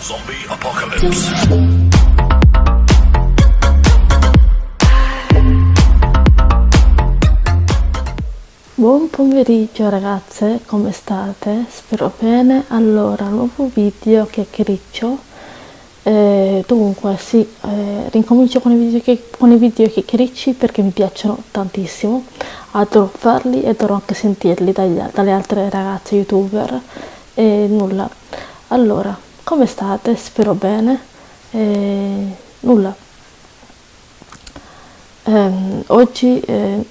Zombie Apocalypse. Buon pomeriggio ragazze, come state? Spero bene. Allora, nuovo video chiacchiericcio. Eh, dunque, sì, eh, rincomincio con i, video, che, con i video chiacchiericci perché mi piacciono tantissimo. Adoro farli e adoro anche sentirli dagli, dalle altre ragazze youtuber. E nulla. Allora, come state? Spero bene. E nulla. Eh, oggi eh,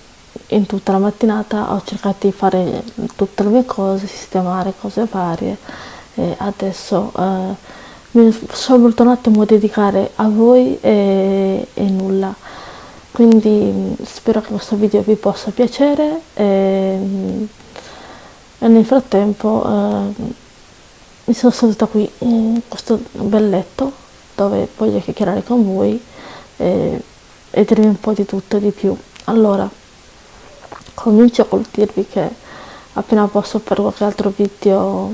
in tutta la mattinata ho cercato di fare tutte le mie cose, sistemare cose varie e adesso eh, mi sono voluto un attimo dedicare a voi e, e, nulla. Quindi spero che questo video vi possa piacere e, e nel frattempo eh, mi sono seduta qui questo bel letto dove voglio chiacchierare con voi e, e dirvi un po' di tutto e di più. Allora, comincio col dirvi che appena posso fare qualche altro video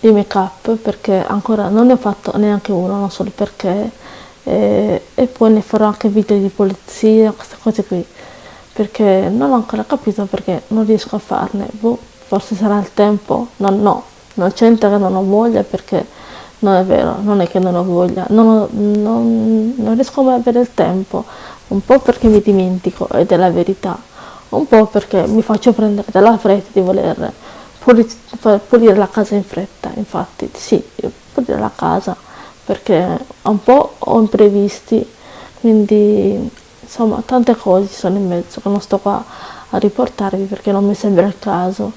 di make up perché ancora non ne ho fatto neanche uno, non so perché e, e poi ne farò anche video di polizia, queste cose qui perché non ho ancora capito perché non riesco a farne, boh, forse sarà il tempo, no no, non c'entra che non ho voglia perché non è vero, non è che non ho voglia, non, ho, non, non riesco mai a avere il tempo, un po' perché mi dimentico ed è la verità, un po' perché mi faccio prendere dalla fretta di voler pulire la casa in fretta, infatti sì, pulire la casa perché un po' ho imprevisti, quindi insomma tante cose ci sono in mezzo che non sto qua a riportarvi perché non mi sembra il caso.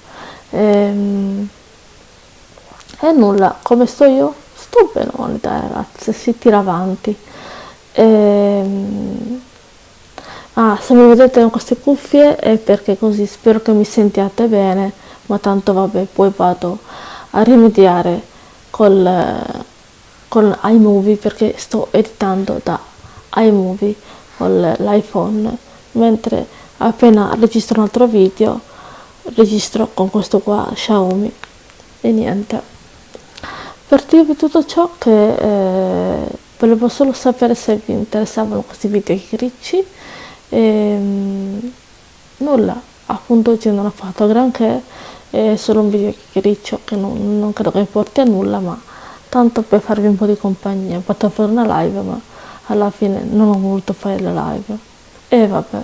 Ehm, e nulla, come sto io? Sto bene, dai ragazzi, si tira avanti. Ehm, Ah, se mi vedete con queste cuffie è perché così spero che mi sentiate bene, ma tanto vabbè, poi vado a rimediare col, con iMovie perché sto editando da iMovie con l'iPhone, mentre appena registro un altro video registro con questo qua Xiaomi e niente. Per dirvi tutto ciò che eh, volevo solo sapere se vi interessavano questi video ricci e, ehm, nulla, appunto oggi non ho fatto granché, è solo un video chiacchiericcio che non, non credo che porti a nulla, ma tanto per farvi un po' di compagnia, ho fatto fare una live, ma alla fine non ho voluto fare le live. E vabbè.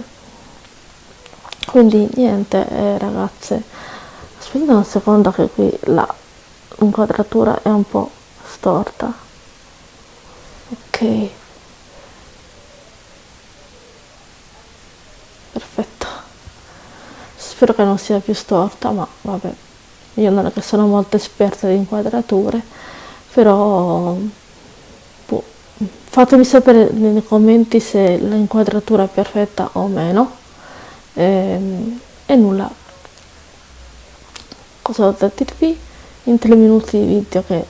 Quindi niente, eh, ragazze, aspettate un secondo che qui la inquadratura è un po' storta. Ok. spero che non sia più storta ma vabbè. Io non è che sono molto esperta di inquadrature però boh, fatemi sapere nei commenti se l'inquadratura è perfetta o meno. E, ehm, e nulla. Cosa ho da dirvi in tre minuti di video che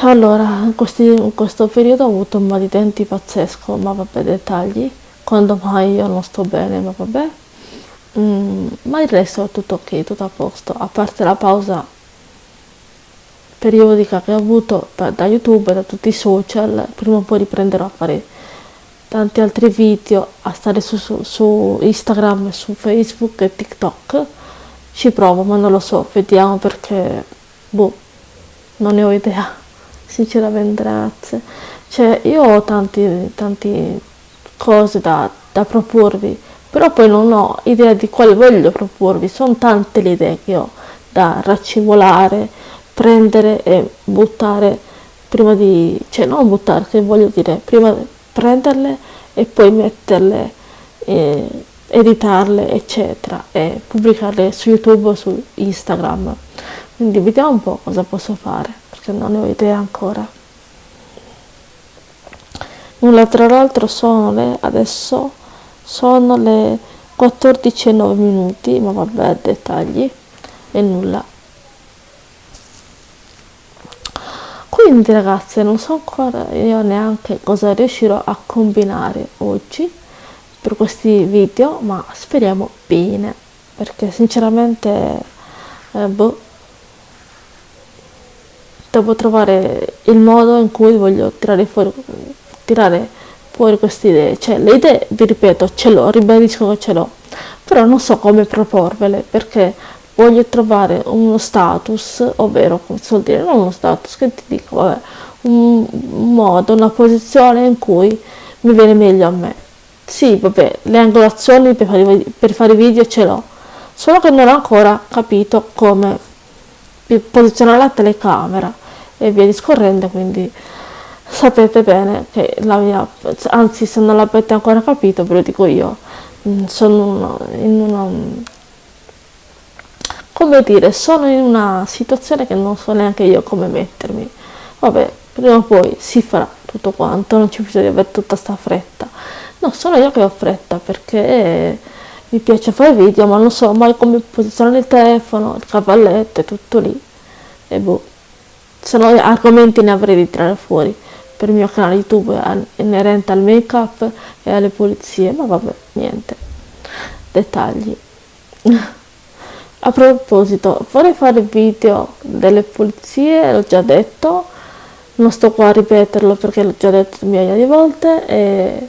allora in, questi, in questo periodo ho avuto un mal di denti pazzesco ma vabbè dettagli quando mai io non sto bene, ma vabbè. Mm, ma il resto è tutto ok, tutto a posto, a parte la pausa periodica che ho avuto da YouTube, da tutti i social, prima o poi riprenderò a fare tanti altri video, a stare su, su, su Instagram, su Facebook e TikTok. Ci provo, ma non lo so, vediamo perché, boh, non ne ho idea, sinceramente ragazze. Cioè, io ho tanti cose da, da proporvi, però poi non ho idea di quale voglio proporvi, sono tante le idee che ho da raccimolare, prendere e buttare prima di, cioè non buttare, che voglio dire, prima prenderle e poi metterle, eh, editarle, eccetera, e pubblicarle su YouTube o su Instagram. Quindi vediamo un po' cosa posso fare, perché non ne ho idea ancora. Nulla tra l'altro sono le adesso sono le 14 e 9 minuti ma vabbè dettagli e nulla. Quindi ragazze non so ancora io neanche cosa riuscirò a combinare oggi per questi video ma speriamo bene perché sinceramente eh, boh devo trovare il modo in cui voglio tirare fuori, tirare fuori queste idee. Cioè, le idee, vi ripeto, ce l'ho, ribadisco che ce l'ho, però non so come proporvele perché voglio trovare uno status, ovvero, come si vuol dire, non uno status, che ti dico, vabbè, un modo, una posizione in cui mi viene meglio a me. Sì, vabbè, le angolazioni per fare, per fare video ce l'ho, solo che non ho ancora capito come posizionare la telecamera e via discorrendo, quindi sapete bene che la mia, anzi se non l'avete ancora capito ve lo dico io, mm, sono in una, come dire, sono in una situazione che non so neanche io come mettermi, vabbè, prima o poi si farà tutto quanto, non ci bisogna di avere tutta sta fretta, no, sono io che ho fretta perché mi piace fare video ma non so mai come posizionare il telefono, il cavalletto e tutto lì. E boh, se no argomenti ne avrei di tirare fuori. Per il mio canale YouTube inerente al make up e alle pulizie, ma vabbè, niente, dettagli. A proposito, vorrei fare video delle pulizie, l'ho già detto, non sto qua a ripeterlo perché l'ho già detto migliaia di volte e,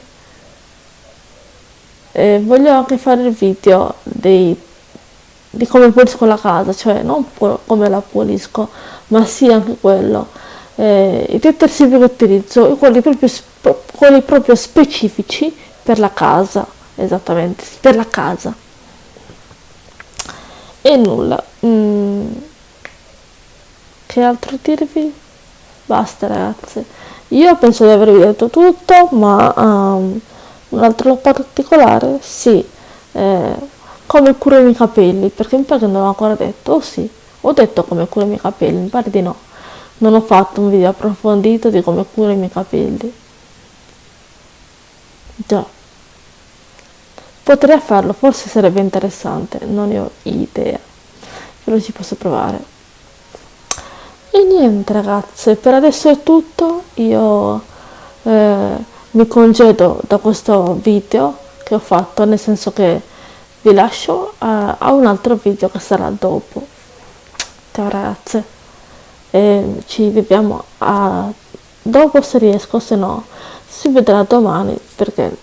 e voglio anche fare il video dei, di come pulisco la casa, cioè non come la pulisco, ma sì anche quello eh, i detersivi che utilizzo, quelli proprio, quelli proprio specifici per la casa, esattamente, per la casa. E nulla. Mm. Che altro dirvi? Basta ragazze. Io penso di avervi detto tutto, ma um, un altro particolare, sì, eh, come curo i miei capelli, perché mi pare che non l'ho ancora detto, oh sì, ho detto come curo i miei capelli, mi pare di no. Non ho fatto un video approfondito di come curo i miei capelli. Già. Potrei farlo, forse sarebbe interessante, non ne ho idea. Però ci posso provare. E niente ragazze, per adesso è tutto. Io eh, mi congedo da questo video che ho fatto, nel senso che vi lascio a, a un altro video che sarà dopo. Ciao ragazze. E ci vediamo a dopo se riesco se no si vedrà domani perché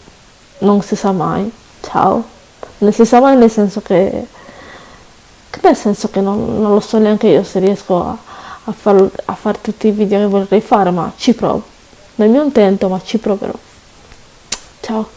non si sa mai. Ciao. Non si sa mai nel senso che nel senso che non, non lo so neanche io se riesco a, a, far, a fare tutti i video che vorrei fare ma ci provo nel mio intento ma ci proverò. Ciao